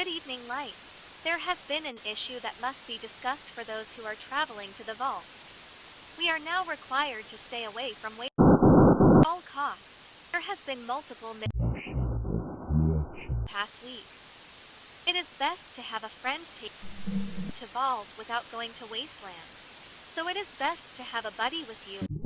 Good evening light. There has been an issue that must be discussed for those who are traveling to the vault. We are now required to stay away from waste at all costs. There has been multiple past week. It is best to have a friend take to vault without going to wasteland. So it is best to have a buddy with you